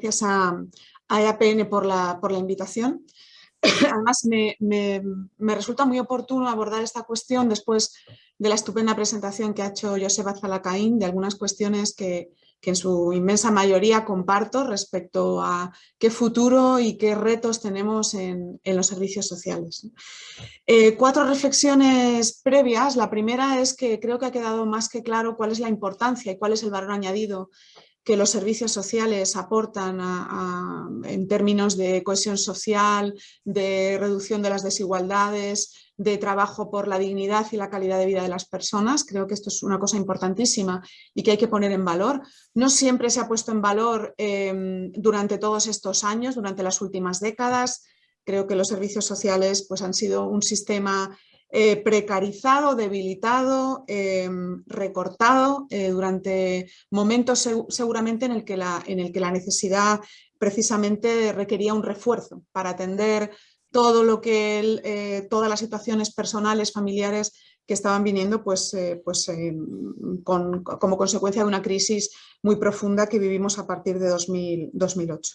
gracias a, EAPN por la, por la invitación. Además, me, resulta muy oportuno abordar esta cuestión después de la estupenda presentación que ha hecho Joseba Zalacaín de algunas cuestiones que, en su inmensa mayoría comparto respecto a qué futuro y qué retos tenemos en, los servicios sociales. Eh, cuatro reflexiones previas. La primera es que creo que ha quedado más que claro cuál es la importancia y cuál es el valor añadido que los servicios sociales aportan en términos de cohesión social, de reducción de las desigualdades, de trabajo por la dignidad y la calidad de vida de las personas. Creo que esto es una cosa importantísima y que hay que poner en valor. No siempre se ha puesto en valor em, durante todos estos años, durante las últimas décadas. Creo que los servicios sociales pues, han sido un sistema eh, precarizado, debilitado, em, recortado eh, durante momentos seguramente en el, que la, en el que la necesidad precisamente requería un refuerzo para atender todo lo que eh, todas las situaciones personales, familiares que estaban viniendo pues, pues, em, como consecuencia de una crisis muy profunda que vivimos a partir de 2008.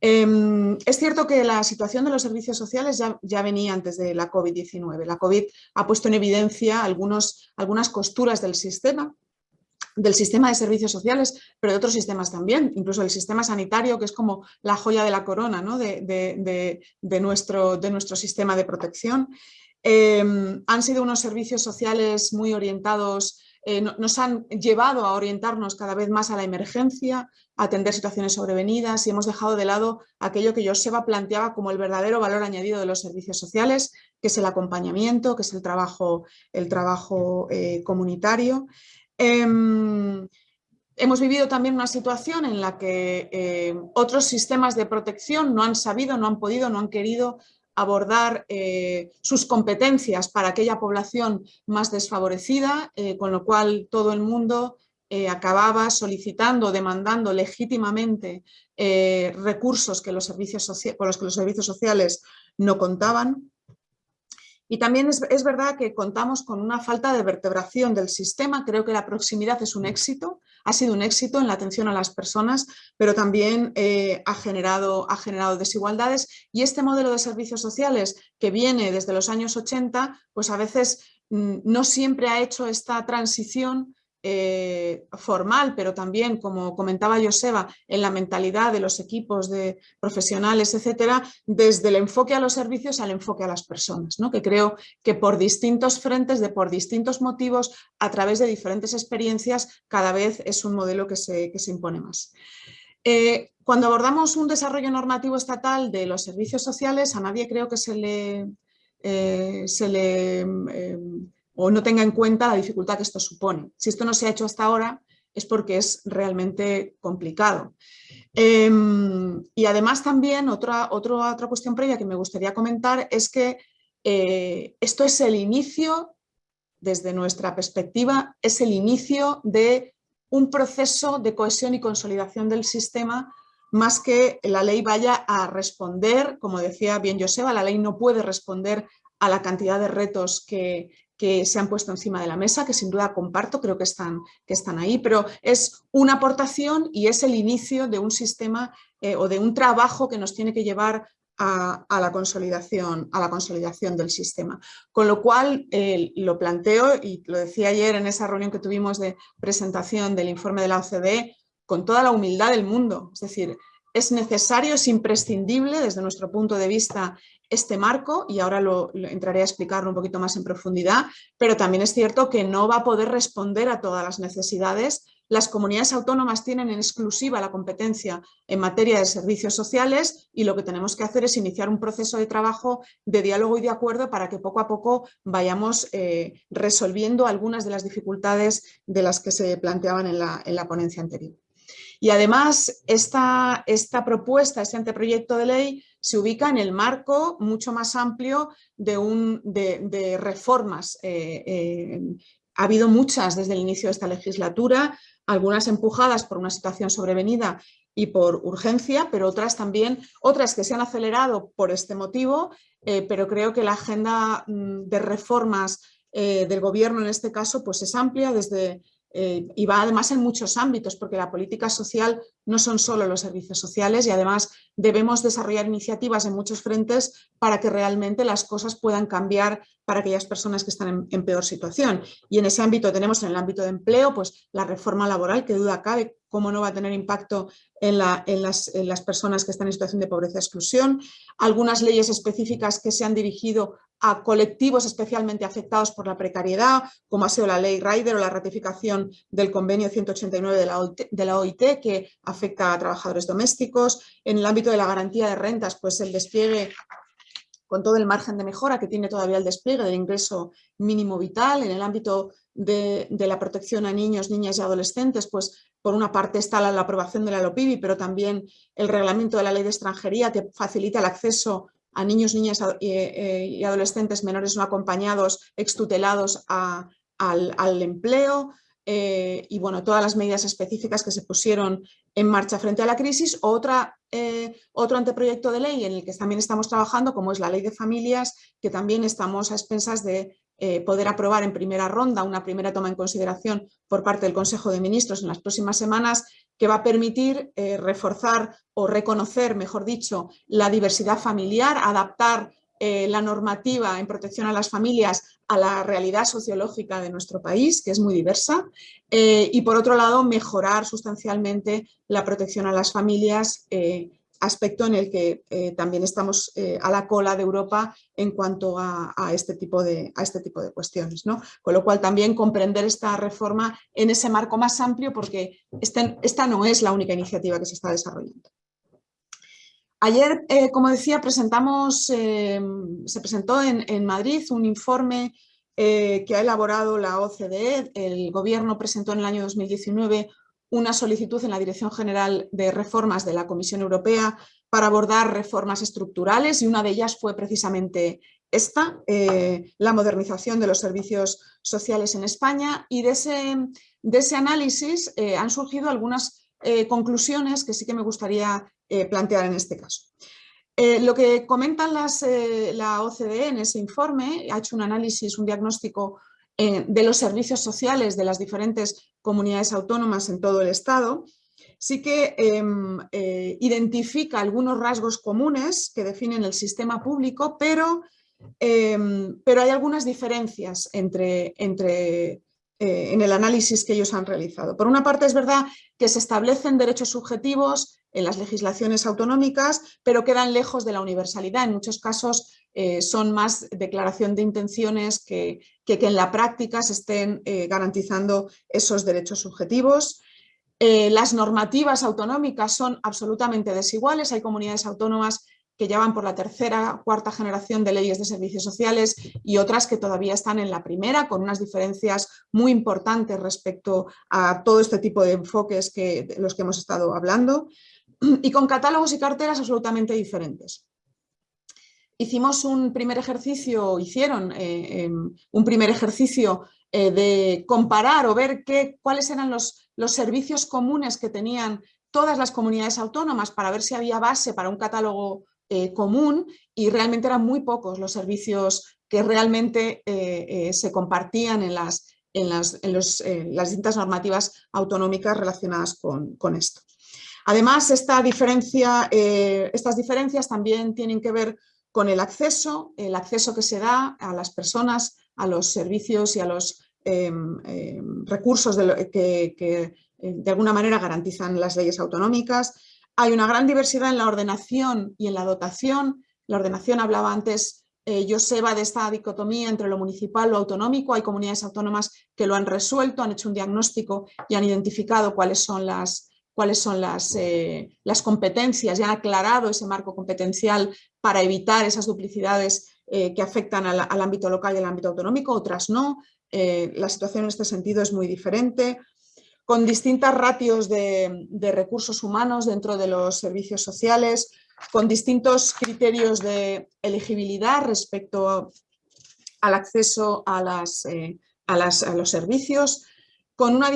Em, es cierto que la situación de los servicios sociales ya, venía antes de la COVID-19. La COVID ha puesto en evidencia algunas costuras del sistema, del sistema de servicios sociales, pero de otros sistemas también, incluso el sistema sanitario, que es como la joya de la corona de, nuestro, de, nuestro, sistema de protección. Em, han sido unos servicios sociales muy orientados eh, nos han llevado a orientarnos cada vez más a la emergencia, a atender situaciones sobrevenidas y hemos dejado de lado aquello que Joseba planteaba como el verdadero valor añadido de los servicios sociales, que es el acompañamiento, que es el trabajo, el trabajo eh, comunitario. Em, hemos vivido también una situación en la que eh, otros sistemas de protección no han sabido, no han podido, no han querido abordar eh, sus competencias para aquella población más desfavorecida, eh, con lo cual todo el mundo eh, acababa solicitando, demandando legítimamente recursos que los servicios con los que los servicios sociales no contaban. Y también es, es, verdad que contamos con una falta de vertebración del sistema, creo que la proximidad es un éxito, ha sido un éxito en la atención a las personas, pero también eh, ha, generado, ha generado desigualdades. Y este modelo de servicios sociales que viene desde los años 80, pues a veces mm, no siempre ha hecho esta transición eh, formal, pero también, como comentaba Joseba, en la mentalidad de los equipos de profesionales, etcétera, desde el enfoque a los servicios al enfoque a las personas, ¿no? que creo que por distintos frentes, de por distintos motivos, a través de diferentes experiencias, cada vez es un modelo que se, se impone más. Eh, cuando abordamos un desarrollo normativo estatal de los servicios sociales, a nadie creo que se le, eh, se le o no tenga en cuenta la dificultad que esto supone. Si esto no se ha hecho hasta ahora es porque es realmente complicado. Em, y además también otra, otra, otra cuestión previa que me gustaría comentar es que eh, esto es el inicio, desde nuestra perspectiva, es el inicio de un proceso de cohesión y consolidación del sistema más que la ley vaya a responder, como decía bien Joseba, la ley no puede responder a la cantidad de retos que, que se han puesto encima de la mesa, que sin duda comparto, creo que están, que están ahí, pero es una aportación y es el inicio de un sistema eh, o de un trabajo que nos tiene que llevar a, la, consolidación, a la consolidación del sistema. Con lo cual lo planteo y lo decía ayer en esa reunión que tuvimos de presentación del informe de la OCDE, con toda la humildad del mundo, es decir, es necesario, es imprescindible desde nuestro punto de vista este marco y ahora lo, entraré a explicarlo un poquito más en profundidad, pero también es cierto que no va a poder responder a todas las necesidades. Las comunidades autónomas tienen en exclusiva la competencia en materia de servicios sociales y lo que tenemos que hacer es iniciar un proceso de trabajo de diálogo y de acuerdo para que poco a poco vayamos eh, resolviendo algunas de las dificultades de las que se planteaban en la, en la ponencia anterior. Y además esta, esta propuesta, este anteproyecto de ley se ubica en el marco mucho más amplio de, un, de, reformas. Eh, eh, ha habido muchas desde el inicio de esta legislatura, algunas empujadas por una situación sobrevenida y por urgencia, pero otras también, otras que se han acelerado por este motivo, eh, pero creo que la agenda mm, de reformas del gobierno en este caso pues es amplia, desde eh, y va además en muchos ámbitos, porque la política social no son solo los servicios sociales y además debemos desarrollar iniciativas en muchos frentes para que realmente las cosas puedan cambiar para aquellas personas que están en, peor situación. Y en ese ámbito tenemos en el ámbito de empleo pues la reforma laboral, que duda cabe cómo no va a tener impacto en, las, en las personas que están en situación de pobreza exclusión, algunas leyes específicas que se han dirigido a colectivos especialmente afectados por la precariedad, como ha sido la ley Rider o la ratificación del convenio 189 de la, OIT, que afecta a trabajadores domésticos. En el ámbito de la garantía de rentas, pues el despliegue con todo el margen de mejora que tiene todavía el despliegue del ingreso mínimo vital. En el ámbito de, la protección a niños, niñas y adolescentes, pues por una parte está la, la aprobación de la LOPIBI, pero también el reglamento de la ley de extranjería que facilita el acceso a niños, niñas eh, y adolescentes menores no acompañados, extutelados al, empleo eh, y bueno, todas las medidas específicas que se pusieron en marcha frente a la crisis. Otra, eh, otro anteproyecto de ley en el que también estamos trabajando, como es la ley de familias, que también estamos a expensas de poder aprobar en primera ronda, una primera toma en consideración por parte del Consejo de Ministros en las próximas semanas, que va a permitir eh, reforzar o reconocer, mejor dicho, la diversidad familiar, adaptar eh, la normativa en protección a las familias a la realidad sociológica de nuestro país, que es muy diversa, eh, y por otro lado mejorar sustancialmente la protección a las familias aspecto en el que eh, también estamos eh, a la cola de Europa en cuanto a, este, tipo de, este tipo de cuestiones. ¿no? Con lo cual también comprender esta reforma en ese marco más amplio porque este, esta no es la única iniciativa que se está desarrollando. Ayer, eh, como decía, presentamos, se presentó en, en, Madrid un informe que ha elaborado la OCDE. El gobierno presentó en el año 2019 una solicitud en la Dirección General de Reformas de la Comisión Europea para abordar reformas estructurales y una de ellas fue precisamente esta, eh, la modernización de los servicios sociales en España y de ese, de ese análisis eh, han surgido algunas eh, conclusiones que sí que me gustaría plantear en este caso. lo que comentan las, la OCDE en ese informe, ha hecho un análisis, un diagnóstico de los servicios sociales de las diferentes comunidades autónomas en todo el Estado, sí que em, eh, identifica algunos rasgos comunes que definen el sistema público, pero, em, pero hay algunas diferencias entre, entre eh, en el análisis que ellos han realizado. Por una parte es verdad que se establecen derechos subjetivos en las legislaciones autonómicas, pero quedan lejos de la universalidad. En muchos casos eh, son más declaración de intenciones que, que, en la práctica se estén eh, garantizando esos derechos subjetivos. Eh, las normativas autonómicas son absolutamente desiguales. Hay comunidades autónomas que ya van por la tercera, cuarta generación de leyes de servicios sociales y otras que todavía están en la primera, con unas diferencias muy importantes respecto a todo este tipo de enfoques que, de los que hemos estado hablando, y con catálogos y carteras absolutamente diferentes hicimos un primer ejercicio, hicieron eh, em, un primer ejercicio eh, de comparar o ver qué, cuáles eran los, los servicios comunes que tenían todas las comunidades autónomas para ver si había base para un catálogo eh, común y realmente eran muy pocos los servicios que realmente se compartían en las, en las, en las distintas normativas autonómicas relacionadas con, con esto. Además, esta diferencia, estas diferencias también tienen que ver con el acceso, el acceso que se da a las personas, a los servicios y a los em, em, recursos que, eh, de alguna manera garantizan las leyes autonómicas. Hay una gran diversidad en la ordenación y en la dotación. La ordenación hablaba antes eh, Joseba de esta dicotomía entre lo municipal y lo autonómico. Hay comunidades autónomas que lo han resuelto, han hecho un diagnóstico y han identificado cuáles son las, cuáles son las, eh, las competencias y han aclarado ese marco competencial para evitar esas duplicidades eh, que afectan al, ámbito local y al ámbito autonómico, otras no. Eh, la situación en este sentido es muy diferente, con distintas ratios de, recursos humanos dentro de los servicios sociales, con distintos criterios de elegibilidad respecto al acceso a, las, a los servicios, con una,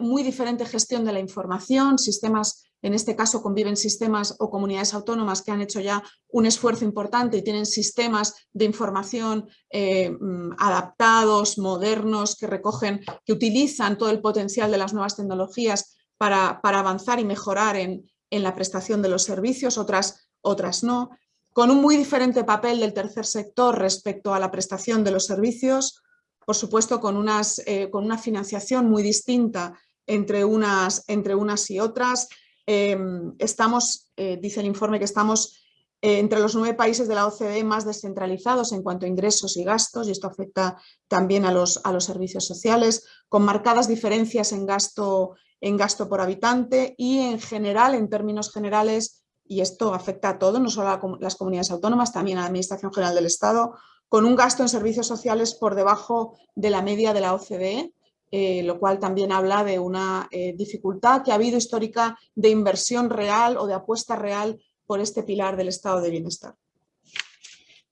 muy diferente gestión de la información, sistemas en este caso conviven sistemas o comunidades autónomas que han hecho ya un esfuerzo importante y tienen sistemas de información eh, mm, adaptados, modernos, que recogen, que utilizan todo el potencial de las nuevas tecnologías para, avanzar y mejorar en, la prestación de los servicios, otras, otras no, con un muy diferente papel del tercer sector respecto a la prestación de los servicios, por supuesto con, unas, eh, con una financiación muy distinta entre unas, entre unas y otras. Em, estamos, eh, dice el informe, que estamos eh, entre los nueve países de la OCDE más descentralizados en cuanto a ingresos y gastos, y esto afecta también a los, a los servicios sociales, con marcadas diferencias en gasto, en gasto por habitante y en general, en términos generales, y esto afecta a todo, no solo a las comunidades autónomas, también a la Administración General del Estado, con un gasto en servicios sociales por debajo de la media de la OCDE, eh, lo cual también habla de una eh, dificultad que ha habido histórica de inversión real o de apuesta real por este pilar del estado de bienestar.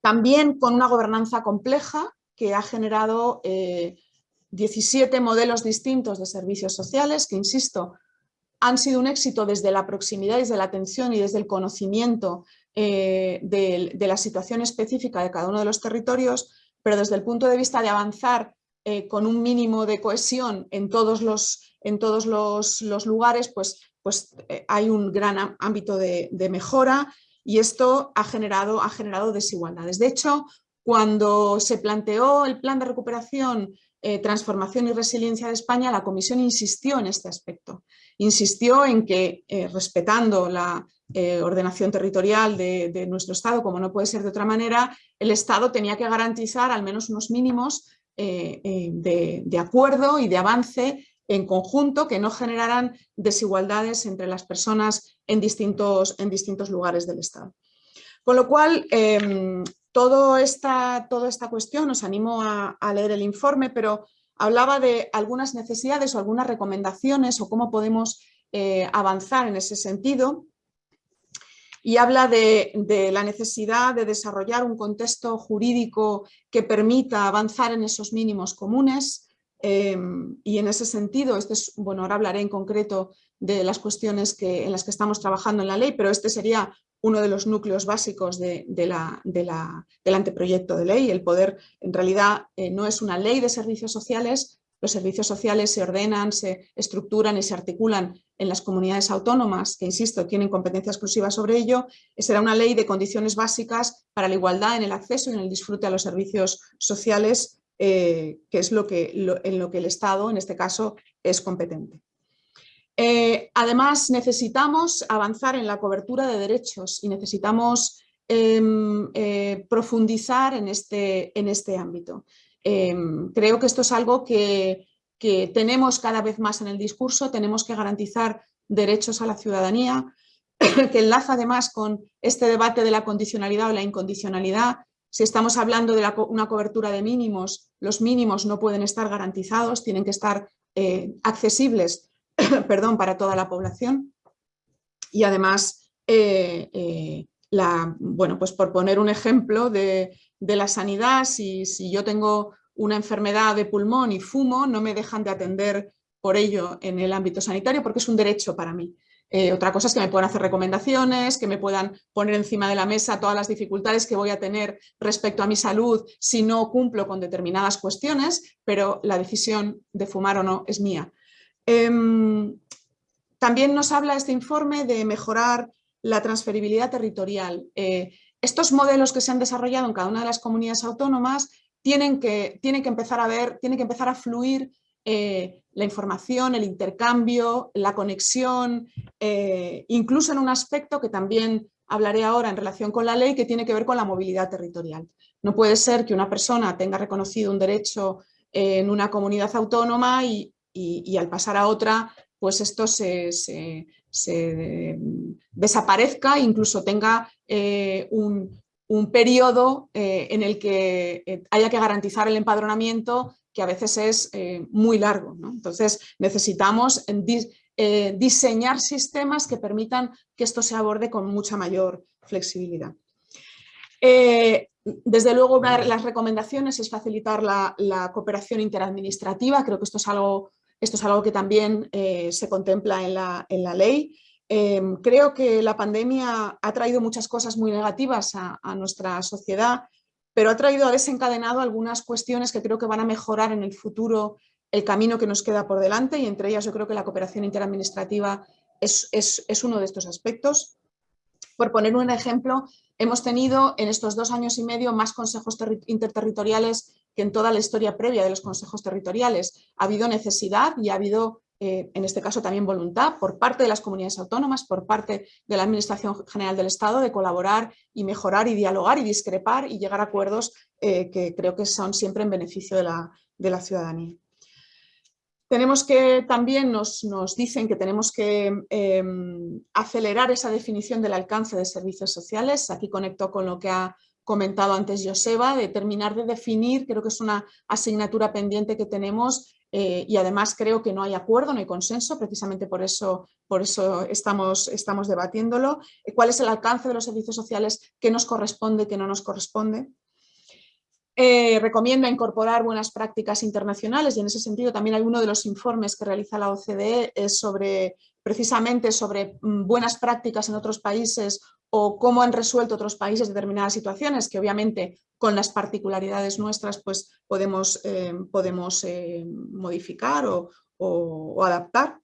También con una gobernanza compleja que ha generado 17 eh, modelos distintos de servicios sociales que, insisto, han sido un éxito desde la proximidad, desde la atención y desde el conocimiento de, la situación específica de cada uno de los territorios, pero desde el punto de vista de avanzar eh, con un mínimo de cohesión en todos los, en todos los, lugares, pues, pues eh, hay un gran ámbito de, mejora y esto ha generado, ha generado desigualdades. De hecho, cuando se planteó el plan de recuperación, eh, transformación y resiliencia de España, la Comisión insistió en este aspecto. Insistió en que, respetando la ordenación territorial de, nuestro Estado, como no puede ser de otra manera, el Estado tenía que garantizar al menos unos mínimos eh, eh, de, acuerdo y de avance en conjunto que no generaran desigualdades entre las personas en distintos, en distintos lugares del Estado. Con lo cual, em, todo esta, toda esta cuestión, os animo a, leer el informe, pero hablaba de algunas necesidades o algunas recomendaciones o cómo podemos eh, avanzar en ese sentido y habla de, la necesidad de desarrollar un contexto jurídico que permita avanzar en esos mínimos comunes em, y en ese sentido, este es, bueno, ahora hablaré en concreto de las cuestiones en las que estamos trabajando en la ley, pero este sería uno de los núcleos básicos de, del anteproyecto de ley. El poder, en realidad, eh, no es una ley de servicios sociales, los servicios sociales se ordenan, se estructuran y se articulan en las comunidades autónomas, que insisto, tienen competencia exclusiva sobre ello, será una ley de condiciones básicas para la igualdad en el acceso y en el disfrute a los servicios sociales, eh, que es lo que, en lo que el Estado, en este caso, es competente. Eh, además, necesitamos avanzar en la cobertura de derechos y necesitamos em, eh, profundizar en este, en este ámbito. Em, creo que esto es algo que, tenemos cada vez más en el discurso, tenemos que garantizar derechos a la ciudadanía, que enlaza además con este debate de la condicionalidad o la incondicionalidad. Si estamos hablando de una cobertura de mínimos, los mínimos no pueden estar garantizados, tienen que estar eh, accesibles perdón, para toda la población. Y además, eh, eh, bueno, pues por poner un ejemplo de, de la sanidad, si, si yo tengo una enfermedad de pulmón y fumo, no me dejan de atender por ello en el ámbito sanitario porque es un derecho para mí. Eh, otra cosa es que me puedan hacer recomendaciones, que me puedan poner encima de la mesa todas las dificultades que voy a tener respecto a mi salud si no cumplo con determinadas cuestiones, pero la decisión de fumar o no es mía. Em, también nos habla este informe de mejorar la transferibilidad territorial. Eh, estos modelos que se han desarrollado en cada una de las comunidades autónomas tienen que, tienen que empezar a ver, tienen que empezar a fluir eh, la información, el intercambio, la conexión, eh, incluso en un aspecto que también hablaré ahora en relación con la ley que tiene que ver con la movilidad territorial. No puede ser que una persona tenga reconocido un derecho en una comunidad autónoma y, al pasar a otra, pues esto se, desaparezca, incluso tenga eh, un, un periodo eh, en el que eh, haya que garantizar el empadronamiento que a veces es muy largo. Entonces necesitamos diseñar sistemas que permitan que esto se aborde con mucha mayor flexibilidad. desde luego, una de las recomendaciones es facilitar la, cooperación interadministrativa. Creo que esto es algo, esto es algo que también se contempla en la, en la ley. Em, creo que la pandemia ha traído muchas cosas muy negativas a, nuestra sociedad, pero ha traído, ha desencadenado algunas cuestiones que creo que van a mejorar en el futuro el camino que nos queda por delante y entre ellas yo creo que la cooperación interadministrativa es, es uno de estos aspectos. Por poner un ejemplo, hemos tenido en estos dos años y medio más consejos interterritoriales en toda la historia previa de los consejos territoriales. Ha habido necesidad y ha habido eh, en este caso también voluntad por parte de las comunidades autónomas, por parte de la Administración General del Estado de colaborar y mejorar y dialogar y discrepar y llegar a acuerdos eh, que creo que son siempre en beneficio de la, ciudadanía. Tenemos que, también nos, dicen que tenemos que em, acelerar esa definición del alcance de servicios sociales. Aquí conecto con lo que ha comentado antes Joseba, de terminar de definir, creo que es una asignatura pendiente que tenemos eh, y además creo que no hay acuerdo, no hay consenso, precisamente por eso, por eso estamos, estamos debatiéndolo. ¿Cuál es el alcance de los servicios sociales? ¿Qué nos corresponde, qué no nos corresponde? Eh, recomienda incorporar buenas prácticas internacionales y en ese sentido también hay uno de los informes que realiza la OCDE sobre, precisamente sobre mm, buenas prácticas en otros países o cómo han resuelto otros países determinadas situaciones que obviamente con las particularidades nuestras pues podemos, eh, podemos eh, modificar o, adaptar.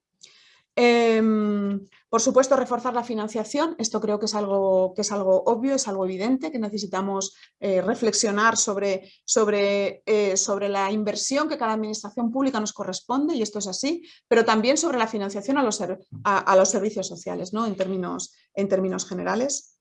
Em, por supuesto, reforzar la financiación, esto creo que es algo, que es algo obvio, es algo evidente, que necesitamos eh, reflexionar sobre, sobre, sobre la inversión que cada administración pública nos corresponde, y esto es así, pero también sobre la financiación a los, a, los servicios sociales, ¿no? en, términos, en términos generales.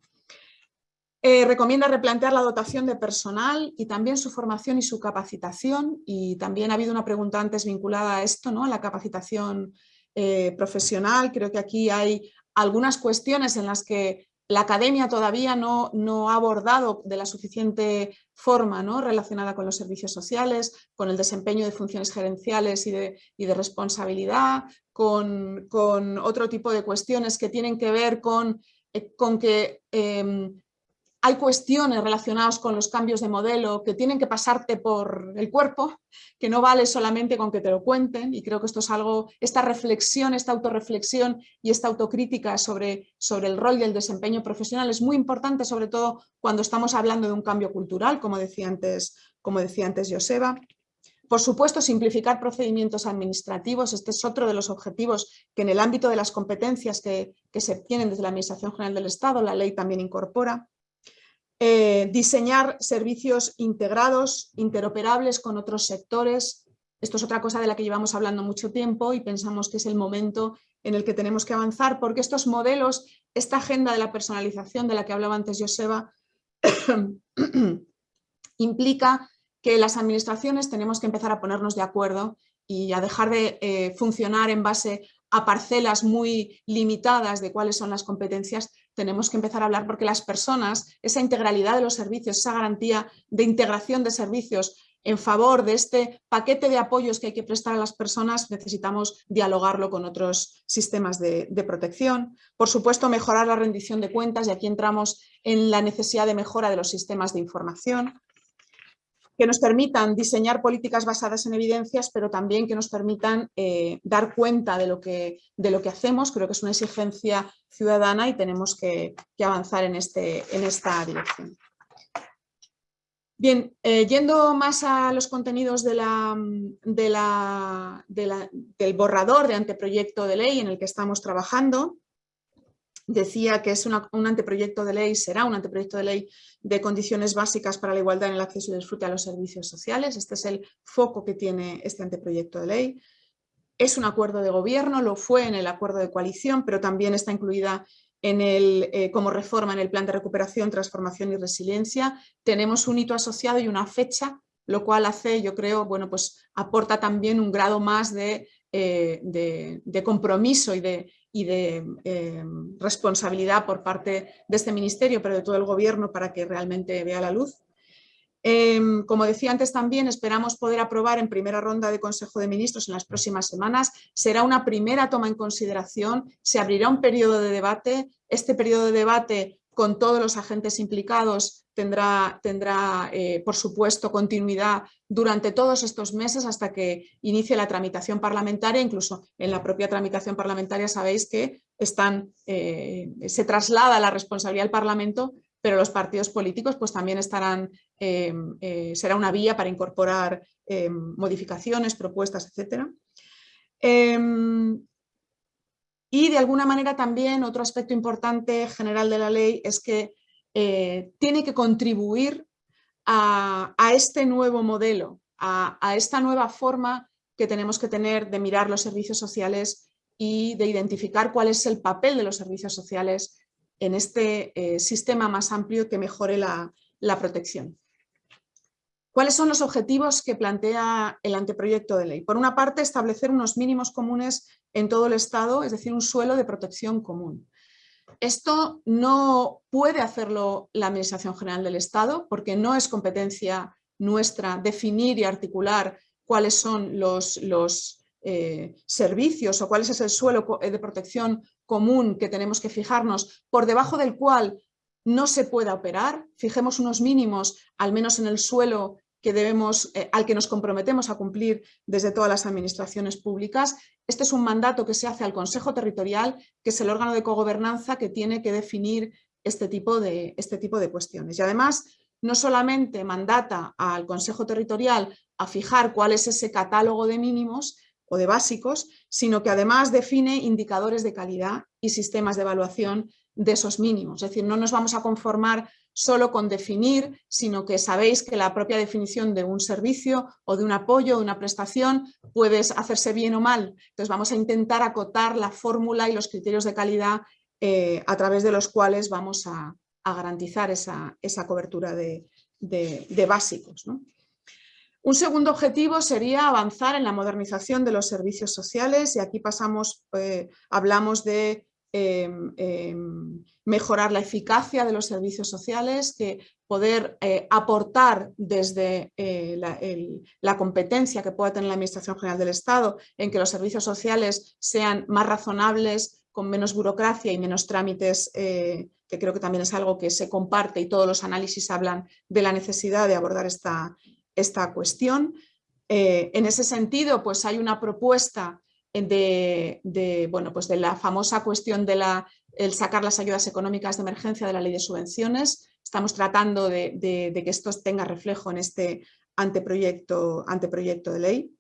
Eh, recomienda replantear la dotación de personal y también su formación y su capacitación y también ha habido una pregunta antes vinculada a esto, ¿no? a la capacitación eh, profesional. Creo que aquí hay algunas cuestiones en las que la academia todavía no, no, ha abordado de la suficiente forma ¿no? relacionada con los servicios sociales, con el desempeño de funciones gerenciales y de, y de responsabilidad, con, con, otro tipo de cuestiones que tienen que ver con, eh, con que em, hay cuestiones relacionadas con los cambios de modelo que tienen que pasarte por el cuerpo, que no vale solamente con que te lo cuenten y creo que esto es algo, esta reflexión, esta autorreflexión y esta autocrítica sobre, sobre el rol y el desempeño profesional es muy importante, sobre todo cuando estamos hablando de un cambio cultural, como decía antes, como decía antes Joseba. Por supuesto, simplificar procedimientos administrativos, este es otro de los objetivos que en el ámbito de las competencias que, que se tienen desde la Administración General del Estado, la ley también incorpora. Eh, diseñar servicios integrados, interoperables con otros sectores. Esto es otra cosa de la que llevamos hablando mucho tiempo y pensamos que es el momento en el que tenemos que avanzar porque estos modelos, esta agenda de la personalización de la que hablaba antes Joseba, implica que las administraciones tenemos que empezar a ponernos de acuerdo y a dejar de eh, funcionar en base a parcelas muy limitadas de cuáles son las competencias, tenemos que empezar a hablar porque las personas, esa integralidad de los servicios, esa garantía de integración de servicios en favor de este paquete de apoyos que hay que prestar a las personas, necesitamos dialogarlo con otros sistemas de, protección. Por supuesto, mejorar la rendición de cuentas y aquí entramos en la necesidad de mejora de los sistemas de información que nos permitan diseñar políticas basadas en evidencias, pero también que nos permitan eh, dar cuenta de lo, que, de lo que hacemos. Creo que es una exigencia ciudadana y tenemos que, avanzar en, este, en esta dirección. Bien, eh, yendo más a los contenidos del borrador de anteproyecto de ley en el que estamos trabajando, decía que es un anteproyecto de ley, será un anteproyecto de ley de condiciones básicas para la igualdad en el acceso y disfrute a los servicios sociales. Este es el foco que tiene este anteproyecto de ley. Es un acuerdo de gobierno, lo fue en el acuerdo de coalición, pero también está incluida en el, eh, como reforma en el plan de recuperación, transformación y resiliencia. Tenemos un hito asociado y una fecha, lo cual hace, yo creo, bueno, pues aporta también un grado más de, eh, de compromiso y de, y de em, responsabilidad por parte de este ministerio, pero de todo el gobierno para que realmente vea la luz. Em, como decía antes también, esperamos poder aprobar en primera ronda de Consejo de Ministros en las próximas semanas. Será una primera toma en consideración, se abrirá un periodo de debate. Este periodo de debate con todos los agentes implicados, tendrá, tendrá eh, por supuesto, continuidad durante todos estos meses hasta que inicie la tramitación parlamentaria, incluso en la propia tramitación parlamentaria sabéis que están, eh, se traslada la responsabilidad al Parlamento, pero los partidos políticos pues también estarán, eh, será una vía para incorporar modificaciones, propuestas, etc. Y de alguna manera también otro aspecto importante general de la ley es que eh, tiene que contribuir a, este nuevo modelo, a, esta nueva forma que tenemos que tener de mirar los servicios sociales y de identificar cuál es el papel de los servicios sociales en este eh, sistema más amplio que mejore la, la protección. ¿Cuáles son los objetivos que plantea el anteproyecto de ley? Por una parte, establecer unos mínimos comunes en todo el Estado, es decir, un suelo de protección común. Esto no puede hacerlo la Administración General del Estado porque no es competencia nuestra definir y articular cuáles son los, eh, servicios o cuál es el suelo de protección común que tenemos que fijarnos, por debajo del cual no se pueda operar, fijemos unos mínimos, al menos en el suelo que debemos, eh, al que nos comprometemos a cumplir desde todas las administraciones públicas. Este es un mandato que se hace al Consejo Territorial, que es el órgano de cogobernanza que tiene que definir este tipo de, este tipo de cuestiones. Y además, no solamente mandata al Consejo Territorial a fijar cuál es ese catálogo de mínimos o de básicos, sino que además define indicadores de calidad y sistemas de evaluación de esos mínimos. Es decir, no nos vamos a conformar solo con definir, sino que sabéis que la propia definición de un servicio o de un apoyo o una prestación puede hacerse bien o mal. Entonces vamos a intentar acotar la fórmula y los criterios de calidad eh, a través de los cuales vamos a, garantizar esa, cobertura de, básicos. Un segundo objetivo sería avanzar en la modernización de los servicios sociales y aquí pasamos, eh, hablamos de Em, em, mejorar la eficacia de los servicios sociales, que poder eh, aportar desde eh, la, competencia que pueda tener la Administración General del Estado en que los servicios sociales sean más razonables, con menos burocracia y menos trámites, eh, que creo que también es algo que se comparte y todos los análisis hablan de la necesidad de abordar esta, esta cuestión. en ese sentido, pues hay una propuesta de, bueno, pues de la famosa cuestión de la, el sacar las ayudas económicas de emergencia de la ley de subvenciones. Estamos tratando de, que esto tenga reflejo en este anteproyecto, anteproyecto de ley.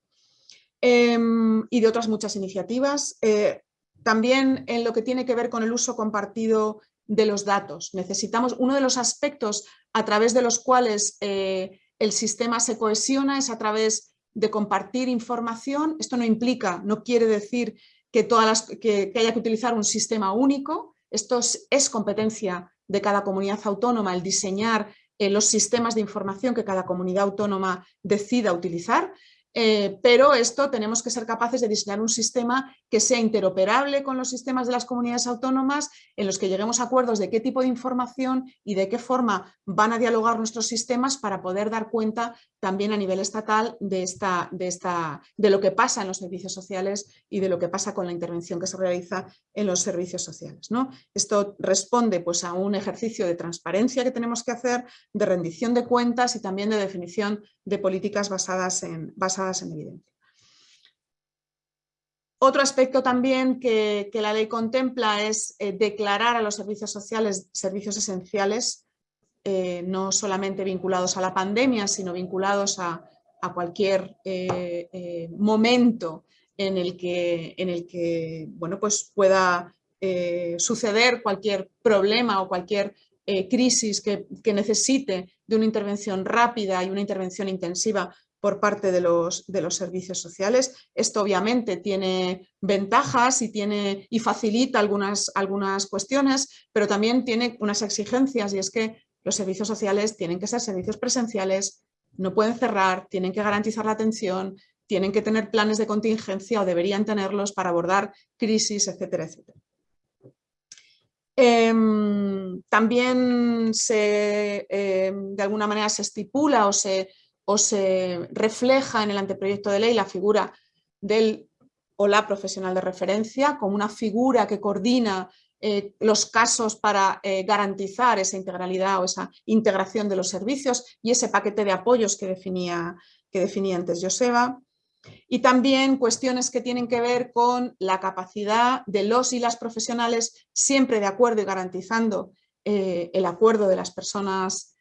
Em, y de otras muchas iniciativas. Eh, también en lo que tiene que ver con el uso compartido de los datos. Necesitamos, uno de los aspectos a través de los cuales eh, el sistema se cohesiona es a través de compartir información. Esto no implica, no quiere decir que, todas las, que, haya que utilizar un sistema único. Esto es, competencia de cada comunidad autónoma el diseñar eh, los sistemas de información que cada comunidad autónoma decida utilizar. Eh, pero esto tenemos que ser capaces de diseñar un sistema que sea interoperable con los sistemas de las comunidades autónomas, en los que lleguemos a acuerdos de qué tipo de información y de qué forma van a dialogar nuestros sistemas para poder dar cuenta también a nivel estatal de, esta, de, esta, de lo que pasa en los servicios sociales y de lo que pasa con la intervención que se realiza en los servicios sociales. Esto responde pues, a un ejercicio de transparencia que tenemos que hacer, de rendición de cuentas y también de definición de políticas basadas en, basadas en evidencia. Otro aspecto también que, la ley contempla es eh, declarar a los servicios sociales servicios esenciales, eh, no solamente vinculados a la pandemia, sino vinculados a, cualquier eh, momento en el que, en el que bueno, pues pueda suceder cualquier problema o cualquier crisis que, necesite de una intervención rápida y una intervención intensiva por parte de los, de los, servicios sociales. Esto obviamente tiene ventajas y, tiene, y facilita algunas, algunas cuestiones, pero también tiene unas exigencias y es que los servicios sociales tienen que ser servicios presenciales, no pueden cerrar, tienen que garantizar la atención, tienen que tener planes de contingencia o deberían tenerlos para abordar crisis, etcétera, etcétera. Em, también se, em, de alguna manera se estipula o se, o se refleja en el anteproyecto de ley la figura del o la profesional de referencia como una figura que coordina eh, los casos para eh, garantizar esa integralidad o esa integración de los servicios y ese paquete de apoyos que definía, que definía antes Joseba. Y también cuestiones que tienen que ver con la capacidad de los y las profesionales, siempre de acuerdo y garantizando eh, el acuerdo de las personas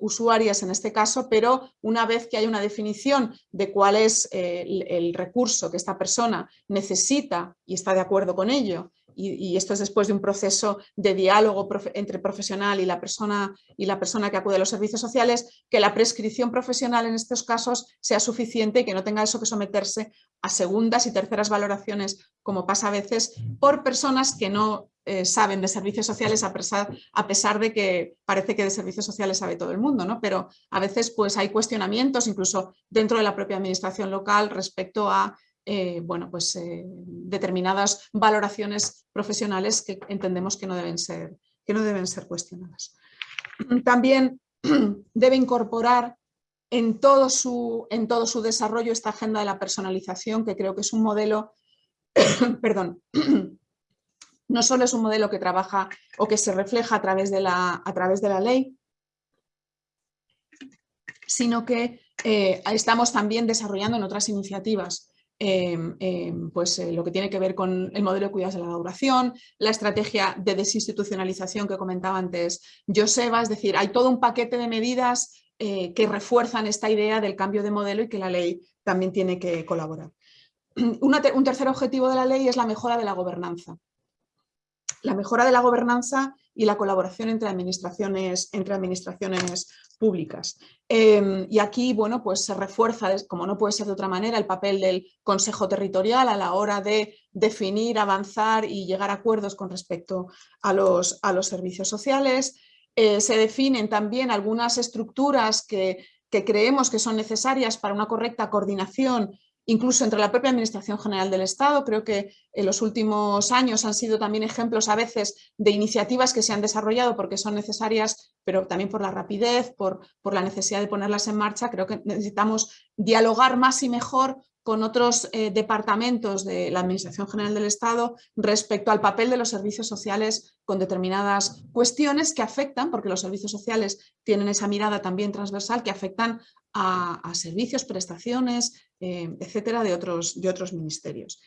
usuarias en este caso, pero una vez que hay una definición de cuál es el, recurso que esta persona necesita y está de acuerdo con ello y, esto es después de un proceso de diálogo entre profesional y la, persona, y la persona que acude a los servicios sociales, que la prescripción profesional en estos casos sea suficiente y que no tenga eso que someterse a segundas y terceras valoraciones, como pasa a veces, por personas que no eh, saben de servicios sociales a pesar, a pesar, de que parece que de servicios sociales sabe todo el mundo, ¿no? pero a veces pues, hay cuestionamientos incluso dentro de la propia administración local respecto a eh, bueno, pues, eh, determinadas valoraciones profesionales que entendemos que no deben ser, que no deben ser cuestionadas. También debe incorporar en todo, su, en todo su desarrollo esta agenda de la personalización, que creo que es un modelo, perdón, no solo es un modelo que trabaja o que se refleja a través de la, a través de la ley, sino que eh, estamos también desarrollando en otras iniciativas Em, em, pues, eh, lo que tiene que ver con el modelo de cuidados de la duración, la estrategia de desinstitucionalización que comentaba antes Joseba, es decir, hay todo un paquete de medidas eh, que refuerzan esta idea del cambio de modelo y que la ley también tiene que colaborar. un tercer objetivo de la ley es la mejora de la gobernanza. La mejora de la gobernanza y la colaboración entre administraciones, entre administraciones públicas. Em, y aquí, bueno, pues se refuerza, como no puede ser de otra manera, el papel del Consejo Territorial a la hora de definir, avanzar y llegar a acuerdos con respecto a los, a los servicios sociales. Eh, se definen también algunas estructuras que, que creemos que son necesarias para una correcta coordinación incluso entre la propia Administración General del Estado. Creo que en los últimos años han sido también ejemplos a veces de iniciativas que se han desarrollado porque son necesarias, pero también por la rapidez, por, la necesidad de ponerlas en marcha. Creo que necesitamos dialogar más y mejor con otros eh, departamentos de la Administración General del Estado respecto al papel de los servicios sociales con determinadas cuestiones que afectan, porque los servicios sociales tienen esa mirada también transversal, que afectan a, servicios, prestaciones, eh, etcétera, de otros, de otros ministerios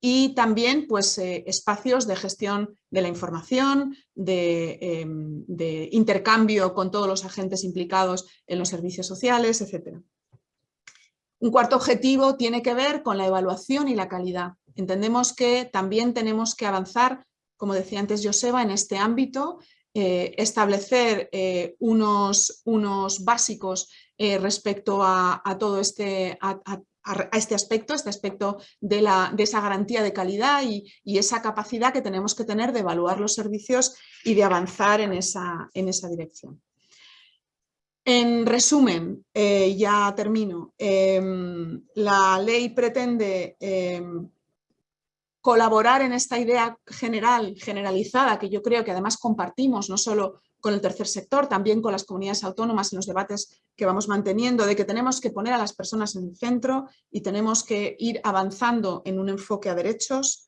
y también pues, eh, espacios de gestión de la información, em, de, intercambio con todos los agentes implicados en los servicios sociales, etcétera. Un cuarto objetivo tiene que ver con la evaluación y la calidad. Entendemos que también tenemos que avanzar, como decía antes Joseba, en este ámbito, eh, establecer eh, unos, unos, básicos eh, respecto a, todo este, a, este aspecto, este aspecto de, la, de, esa garantía de calidad y, y, esa capacidad que tenemos que tener de evaluar los servicios y de avanzar en esa, en esa dirección. En resumen, eh, ya termino, em, la ley pretende em, colaborar en esta idea general, generalizada, que yo creo que además compartimos no solo con el tercer sector, también con las comunidades autónomas en los debates que vamos manteniendo, de que tenemos que poner a las personas en el centro y tenemos que ir avanzando en un enfoque a derechos,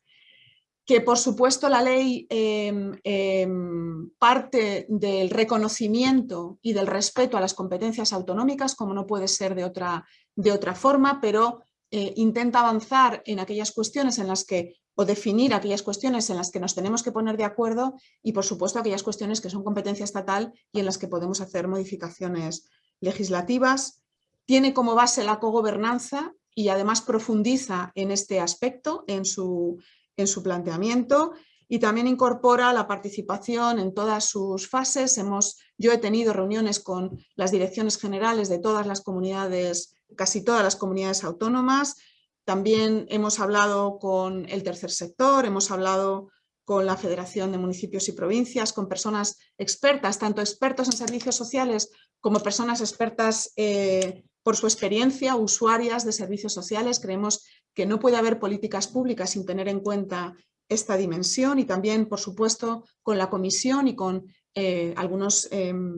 que por supuesto la ley em, em, parte del reconocimiento y del respeto a las competencias autonómicas, como no puede ser de otra, de otra forma, pero eh, intenta avanzar en aquellas cuestiones en las que, o definir aquellas cuestiones en las que nos tenemos que poner de acuerdo y por supuesto aquellas cuestiones que son competencia estatal y en las que podemos hacer modificaciones legislativas. Tiene como base la cogobernanza y además profundiza en este aspecto, en su, en su planteamiento y también incorpora la participación en todas sus fases. Hemos, yo he tenido reuniones con las direcciones generales de todas las comunidades, casi todas las comunidades autónomas. También hemos hablado con el tercer sector, hemos hablado con la Federación de Municipios y Provincias, con personas expertas, tanto expertos en servicios sociales como personas expertas eh, por su experiencia, usuarias de servicios sociales. Creemos que no puede haber políticas públicas sin tener en cuenta esta dimensión y también, por supuesto, con la Comisión y con eh, algunos em,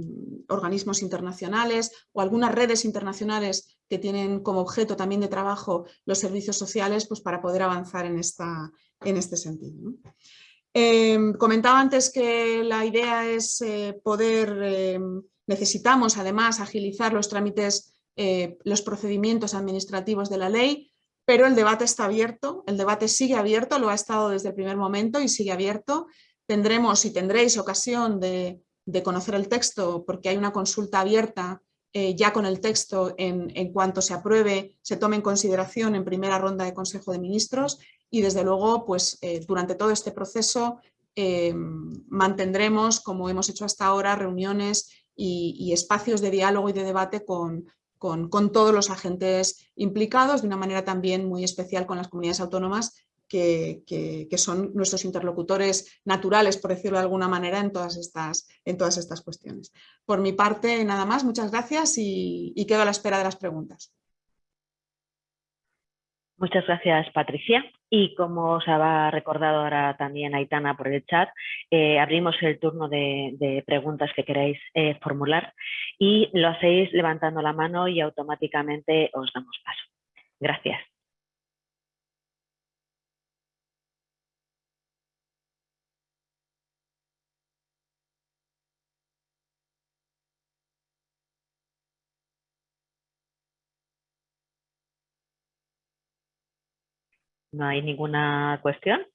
organismos internacionales o algunas redes internacionales que tienen como objeto también de trabajo los servicios sociales pues para poder avanzar en, esta, en este sentido. Em, comentaba antes que la idea es eh, poder, em, necesitamos además agilizar los trámites, eh, los procedimientos administrativos de la ley, pero el debate está abierto, el debate sigue abierto, lo ha estado desde el primer momento y sigue abierto. Tendremos y tendréis ocasión de, conocer el texto porque hay una consulta abierta eh, ya con el texto en, cuanto se apruebe, se tome en consideración en primera ronda de Consejo de Ministros y desde luego pues, eh, durante todo este proceso eh, mantendremos, como hemos hecho hasta ahora, reuniones y, espacios de diálogo y de debate con, con, todos los agentes implicados, de una manera también muy especial con las comunidades autónomas que, que, son nuestros interlocutores naturales, por decirlo de alguna manera, en todas estas, en todas estas cuestiones. Por mi parte, nada más, muchas gracias y, y quedo a la espera de las preguntas. Muchas gracias, Patricia. Y como os ha recordado ahora también Aitana por el chat, eh, abrimos el turno de, preguntas que queráis eh, formular y lo hacéis levantando la mano y automáticamente os damos paso. Gracias. ¿No hay ninguna cuestión?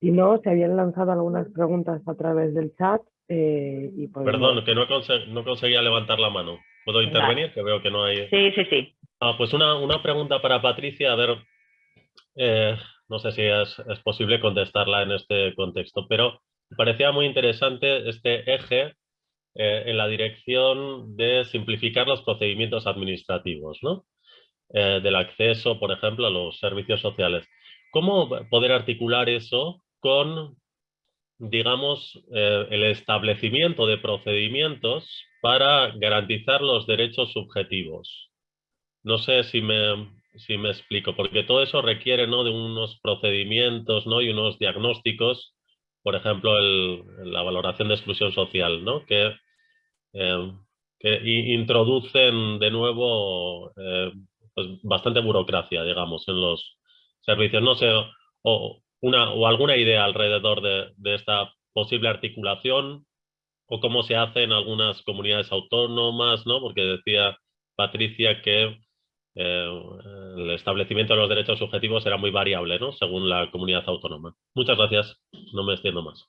Si no, se habían lanzado algunas preguntas a través del chat. Eh, y Perdón, que no, no, conseguía levantar la mano. ¿Puedo intervenir? Que veo que no hay... Sí, sí, sí. Ah, pues una, una, pregunta para Patricia. A ver, eh, no sé si es, es, posible contestarla en este contexto, pero me parecía muy interesante este eje eh, en la dirección de simplificar los procedimientos administrativos, ¿no? Eh, del acceso, por ejemplo, a los servicios sociales. ¿Cómo poder articular eso con, digamos, eh, el establecimiento de procedimientos para garantizar los derechos subjetivos? No sé si me, si me explico, porque todo eso requiere ¿no? de unos procedimientos ¿no? y unos diagnósticos por ejemplo, la valoración de exclusión social, ¿no? que, eh, introducen de nuevo eh, pues bastante burocracia, digamos, en los servicios. No sé, o, una, o alguna idea alrededor de, de esta posible articulación o cómo se hace en algunas comunidades autónomas, ¿no? porque decía Patricia que eh, el establecimiento de los derechos subjetivos era muy variable, ¿no? Según la comunidad autónoma. Muchas gracias. No me extiendo más.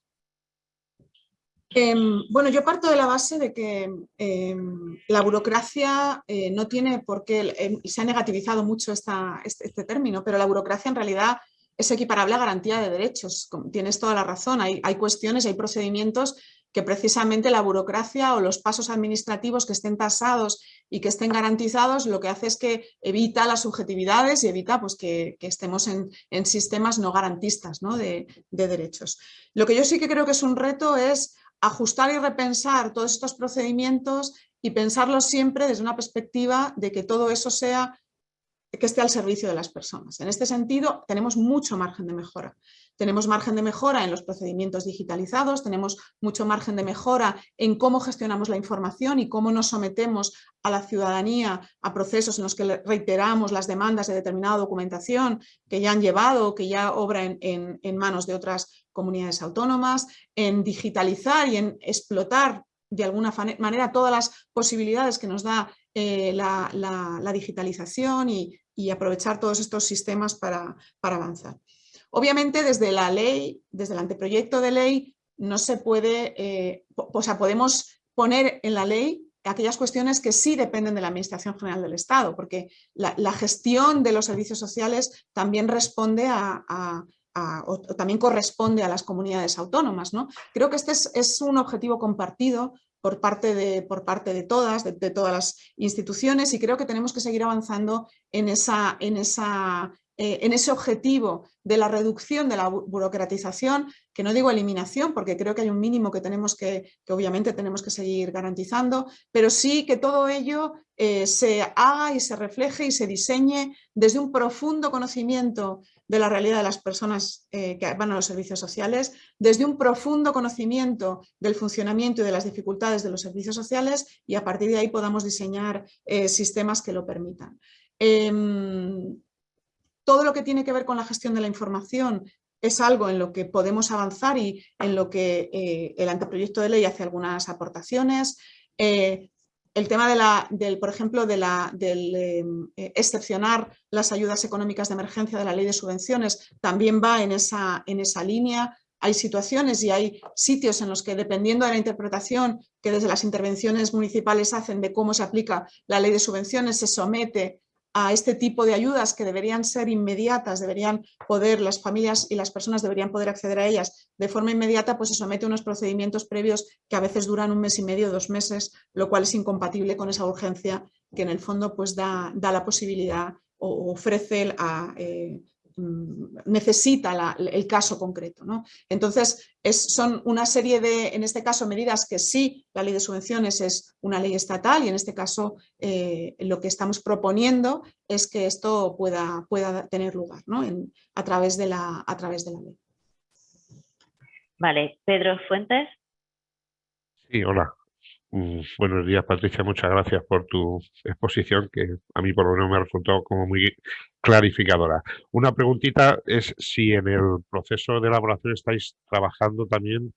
Em, bueno, yo parto de la base de que em, la burocracia eh, no tiene por qué, em, y se ha negativizado mucho este, este, término, pero la burocracia en realidad es equiparable a garantía de derechos. Tienes toda la razón, hay, hay cuestiones, hay procedimientos que precisamente la burocracia o los pasos administrativos que estén tasados y que estén garantizados lo que hace es que evita las subjetividades y evita pues, que, estemos en, sistemas no garantistas De, de derechos. Lo que yo sí que creo que es un reto es ajustar y repensar todos estos procedimientos y pensarlos siempre desde una perspectiva de que todo eso sea que esté al servicio de las personas. En este sentido, tenemos mucho margen de mejora. Tenemos margen de mejora en los procedimientos digitalizados, tenemos mucho margen de mejora en cómo gestionamos la información y cómo nos sometemos a la ciudadanía a procesos en los que reiteramos las demandas de determinada documentación que ya han llevado o que ya obra en, manos de otras comunidades autónomas, en digitalizar y en explotar de alguna manera todas las posibilidades que nos da eh, la, digitalización y, y aprovechar todos estos sistemas para, avanzar. Obviamente desde la ley, desde el anteproyecto de ley, no se puede, eh, o sea, podemos poner en la ley aquellas cuestiones que sí dependen de la Administración General del Estado, porque la, gestión de los servicios sociales también responde a, o también corresponde a las comunidades autónomas. ¿no? Creo que este es, es un objetivo compartido por parte de, por parte de todas, de, todas las instituciones y creo que tenemos que seguir avanzando en, esa, en, esa, eh, en ese objetivo de la reducción de la burocratización, que no digo eliminación porque creo que hay un mínimo que tenemos que, que obviamente tenemos que seguir garantizando, pero sí que todo ello eh, se haga y se refleje y se diseñe desde un profundo conocimiento de la realidad de las personas eh, que van a los servicios sociales, desde un profundo conocimiento del funcionamiento y de las dificultades de los servicios sociales y a partir de ahí podamos diseñar eh, sistemas que lo permitan. Em, todo lo que tiene que ver con la gestión de la información es algo en lo que podemos avanzar y en lo que eh, el anteproyecto de ley hace algunas aportaciones. El tema de la, del, por ejemplo, de la, del em, eh, excepcionar las ayudas económicas de emergencia de la ley de subvenciones también va en esa, en esa línea. Hay situaciones y hay sitios en los que, dependiendo de la interpretación que desde las intervenciones municipales hacen de cómo se aplica la ley de subvenciones, se somete a este tipo de ayudas que deberían ser inmediatas, deberían poder, las familias y las personas deberían poder acceder a ellas de forma inmediata, pues se somete a unos procedimientos previos que a veces duran un mes y medio, dos meses, lo cual es incompatible con esa urgencia que en el fondo pues da, da la posibilidad o ofrece a, Mm, necesita el caso concreto. ¿no? Entonces, es, son una serie de, en este caso, medidas que sí, la ley de subvenciones es una ley estatal y en este caso eh, lo que estamos proponiendo es que esto pueda, pueda tener lugar ¿no? a, través de la, a través de la ley. Vale, Pedro Fuentes. Sí, hola. Buenos días, Patricia. Muchas gracias por tu exposición, que a mí por lo menos me ha resultado como muy clarificadora. Una preguntita es si en el proceso de elaboración estáis trabajando también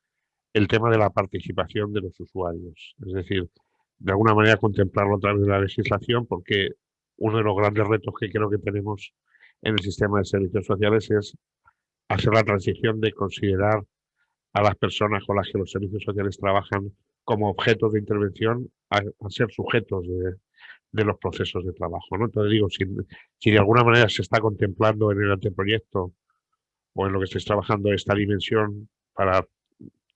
el tema de la participación de los usuarios. Es decir, de alguna manera contemplarlo a través de la legislación, porque uno de los grandes retos que creo que tenemos en el sistema de servicios sociales es hacer la transición de considerar a las personas con las que los servicios sociales trabajan como objetos de intervención a, ser sujetos de, los procesos de trabajo. ¿no? Entonces digo, si, si, de alguna manera se está contemplando en el anteproyecto o en lo que estáis trabajando esta dimensión para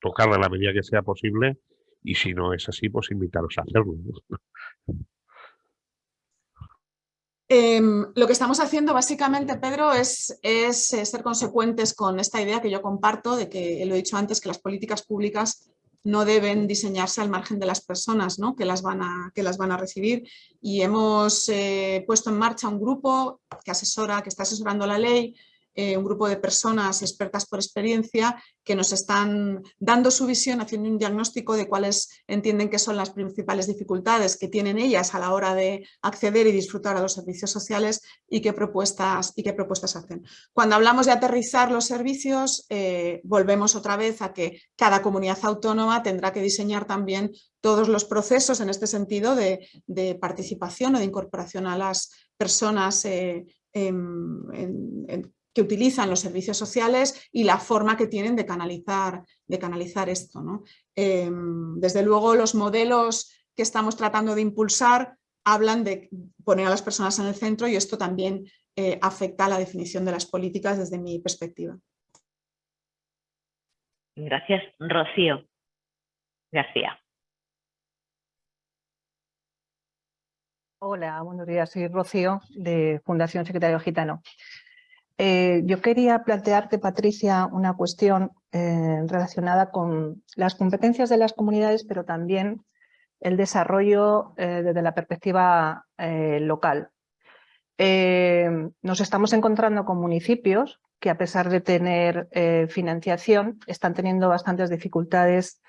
tocarla a la medida que sea posible y si no es así, pues invitaros a hacerlo. Em, lo que estamos haciendo básicamente, Pedro, es, es, eh, ser consecuentes con esta idea que yo comparto de que, lo he dicho antes, que las políticas públicas no deben diseñarse al margen de las personas ¿no? que, las van a, que las van a recibir y hemos eh, puesto en marcha un grupo que asesora, que está asesorando la ley eh, un grupo de personas expertas por experiencia que nos están dando su visión, haciendo un diagnóstico de cuáles entienden que son las principales dificultades que tienen ellas a la hora de acceder y disfrutar a los servicios sociales y qué propuestas, y qué propuestas hacen. Cuando hablamos de aterrizar los servicios, eh, volvemos otra vez a que cada comunidad autónoma tendrá que diseñar también todos los procesos en este sentido de, participación o de incorporación a las personas eh, en, que utilizan los servicios sociales y la forma que tienen de canalizar, de canalizar esto. ¿no? Em, desde luego los modelos que estamos tratando de impulsar hablan de poner a las personas en el centro y esto también eh, afecta a la definición de las políticas desde mi perspectiva. Gracias. Rocío García. Hola, buenos días. Soy Rocío de Fundación Secretario Gitano. Eh, yo quería plantearte, Patricia, una cuestión eh, relacionada con las competencias de las comunidades, pero también el desarrollo eh, desde la perspectiva local. nos estamos encontrando con municipios que a pesar de tener financiación están teniendo bastantes dificultades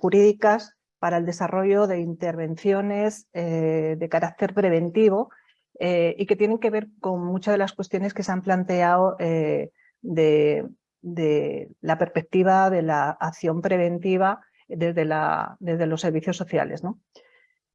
jurídicas para el desarrollo de intervenciones de carácter preventivo eh, y que tienen que ver con muchas de las cuestiones que se han planteado eh, de, la perspectiva de la acción preventiva desde, los servicios sociales. ¿no?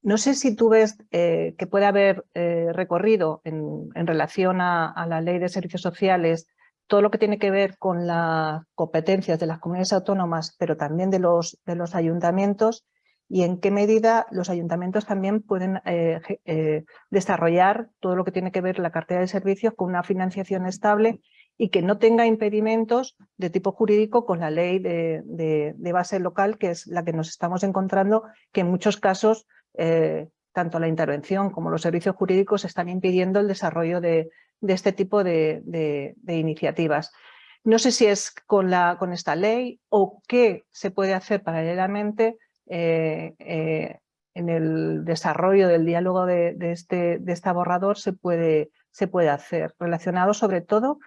No sé si tú ves eh, que puede haber recorrido en, relación a, la ley de servicios sociales todo lo que tiene que ver con las competencias de las comunidades autónomas, pero también de los ayuntamientos, y en qué medida los ayuntamientos también pueden eh, eh, desarrollar todo lo que tiene que ver la cartera de servicios con una financiación estable y que no tenga impedimentos de tipo jurídico con la ley de, base local, que es la que nos estamos encontrando, que en muchos casos eh, tanto la intervención como los servicios jurídicos están impidiendo el desarrollo de, este tipo de, iniciativas. No sé si es con, esta ley o qué se puede hacer paralelamente eh, eh, en el desarrollo del diálogo de, este, de este borrador se puede, se puede hacer, relacionado sobre todo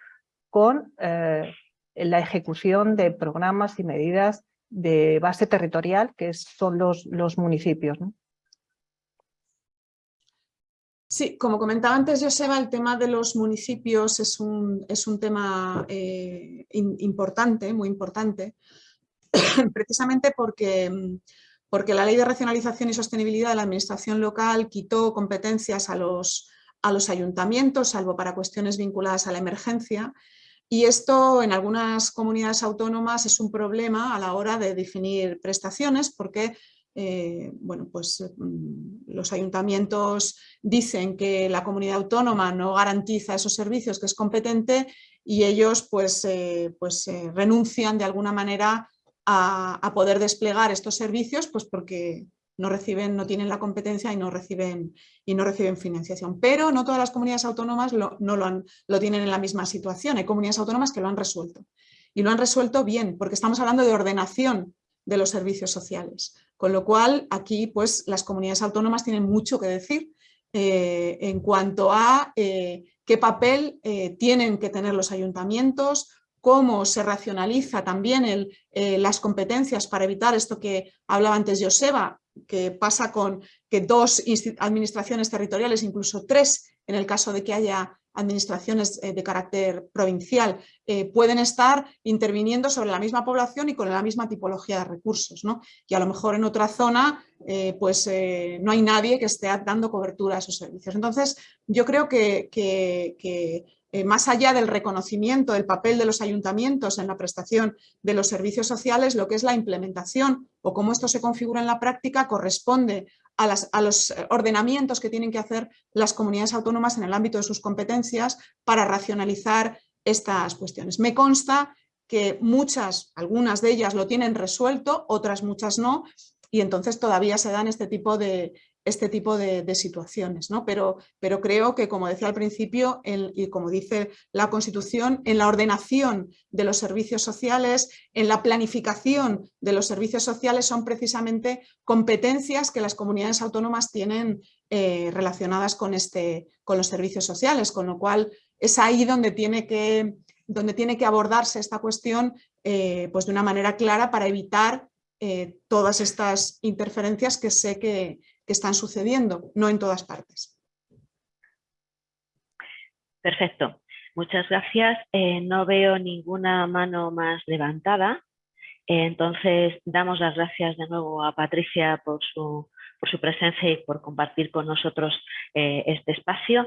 con eh, la ejecución de programas y medidas de base territorial, que son los, los municipios. Sí, como comentaba antes Joseba, el tema de los municipios es un, es un tema importante, muy importante, precisamente porque, porque la Ley de Racionalización y Sostenibilidad de la Administración Local quitó competencias a los, ayuntamientos, salvo para cuestiones vinculadas a la emergencia, y esto en algunas comunidades autónomas es un problema a la hora de definir prestaciones porque eh, bueno, pues, mm, los ayuntamientos dicen que la comunidad autónoma no garantiza esos servicios que es competente y ellos pues, eh, pues eh, renuncian de alguna manera a, poder desplegar estos servicios pues porque no reciben, no tienen la competencia y no reciben, y no reciben financiación. Pero no todas las comunidades autónomas lo, no lo, han, lo tienen en la misma situación. Hay comunidades autónomas que lo han resuelto. Y lo han resuelto bien, porque estamos hablando de ordenación de los servicios sociales. Con lo cual, aquí pues, las comunidades autónomas tienen mucho que decir eh, en cuanto a eh, qué papel eh, tienen que tener los ayuntamientos, cómo se racionaliza también el, las competencias para evitar esto que hablaba antes Joseba, que pasa con que dos administraciones territoriales, incluso tres, en el caso de que haya administraciones eh, de carácter provincial eh, pueden estar interviniendo sobre la misma población y con la misma tipología de recursos. ¿no? Y a lo mejor en otra zona eh, pues, no hay nadie que esté dando cobertura a esos servicios. Entonces yo creo que más allá del reconocimiento del papel de los ayuntamientos en la prestación de los servicios sociales, lo que es la implementación o cómo esto se configura en la práctica corresponde a, los eh, ordenamientos que tienen que hacer las comunidades autónomas en el ámbito de sus competencias para racionalizar estas cuestiones. Me consta que muchas, algunas de ellas lo tienen resuelto, otras muchas no, y entonces todavía se dan este tipo de, este tipo de, situaciones. ¿no? Pero, pero, creo que, como decía al principio, y como dice la Constitución, en la ordenación de los servicios sociales, en la planificación de los servicios sociales son precisamente competencias que las comunidades autónomas tienen eh, relacionadas con, este, con los servicios sociales, con lo cual es ahí donde tiene que, donde tiene que abordarse esta cuestión eh, pues de una manera clara para evitar eh, todas estas interferencias que sé que, que están sucediendo, no en todas partes. Perfecto. Muchas gracias. Eh, no veo ninguna mano más levantada. Eh, entonces, damos las gracias de nuevo a Patricia por su, por su presencia y por compartir con nosotros eh, este espacio.